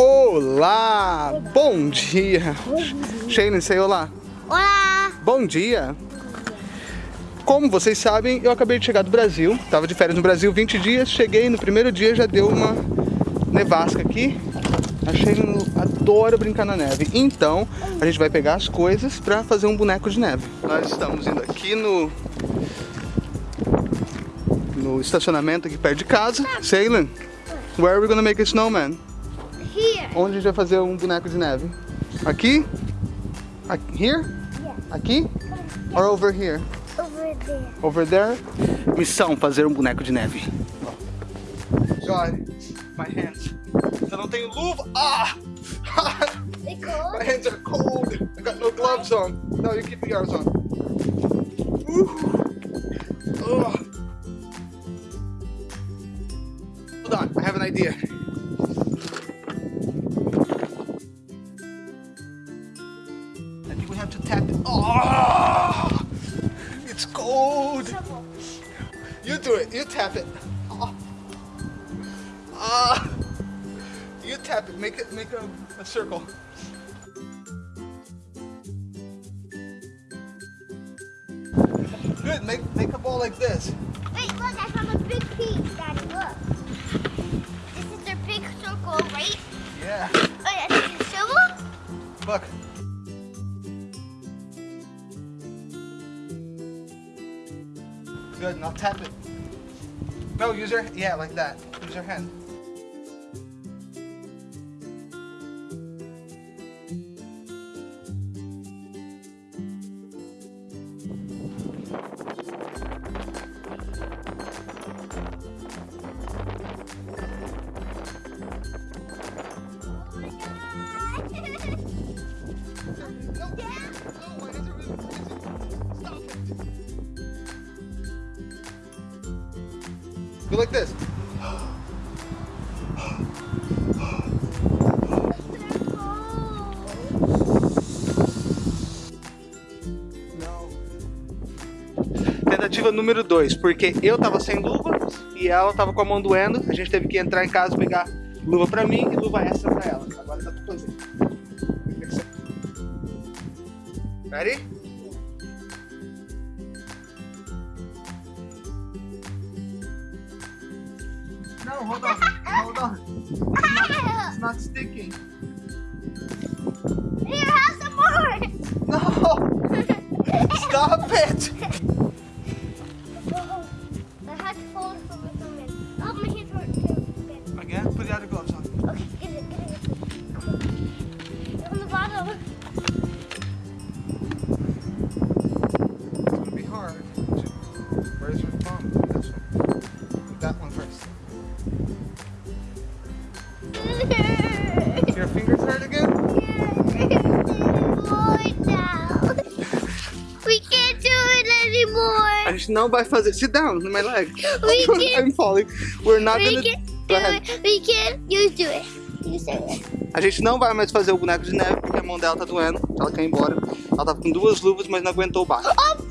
Olá! Bom dia! Shane, say olá! Olá! Bom dia! Como vocês sabem, eu acabei de chegar do Brasil, tava de férias no Brasil 20 dias, cheguei no primeiro dia já deu uma nevasca aqui. A Shane adora brincar na neve, então a gente vai pegar as coisas para fazer um boneco de neve. Nós estamos indo aqui no no estacionamento aqui perto de casa. Sailing, where are we gonna make a snowman? Onde a gente vai fazer um boneco de neve? Aqui? Aqui? Here? Yeah. Aqui? Or over here? Over there. Over there? Missão, fazer um boneco de neve. God, my hands. Eu não tenho luva. Ah! They my hands are cold. I got no gloves on. No, you keep yours on. Ooh. Ugh. You do it. You tap it. Oh. Ah! You tap it. Make it. Make a, a circle. Good. Make make a ball like this. Wait, look, I found a big piece, Daddy, look. This is their big circle, right? Yeah. Oh, yeah, this is silver? Look. Good. Now tap it. No, use your yeah like that. Use your hand. Go like this. Tentativa número 2, porque eu tava sem luva e ela tava com a mão doendo. A gente teve que entrar em casa pegar luva pra mim e luva extra pra ela. Agora dá pra fazer. Ready? No, hold on. Hold on. It's not sticking. Here, have some more! No! Stop it! I had to fold from the moment. Oh, my hands. Again, put the other gloves on. Gente não vai fazer. Sit down my leg. We can't- I'm falling. We're not We gonna. can't Go do it. We can't. You do it. You say it. A gente não vai mais fazer o boneco de neve porque a mão dela tá doendo. Ela quer ir embora. Ela tava com duas luvas, mas não aguentou o baixo. Oh my.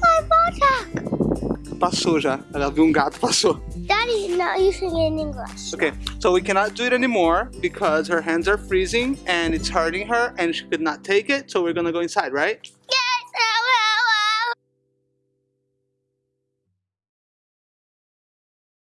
Passou já. Ela viu um gato, passou. Daddy is not using in English. Okay, so we cannot do it anymore because her hands are freezing and it's hurting her and she could not take it. So we're gonna go inside, right?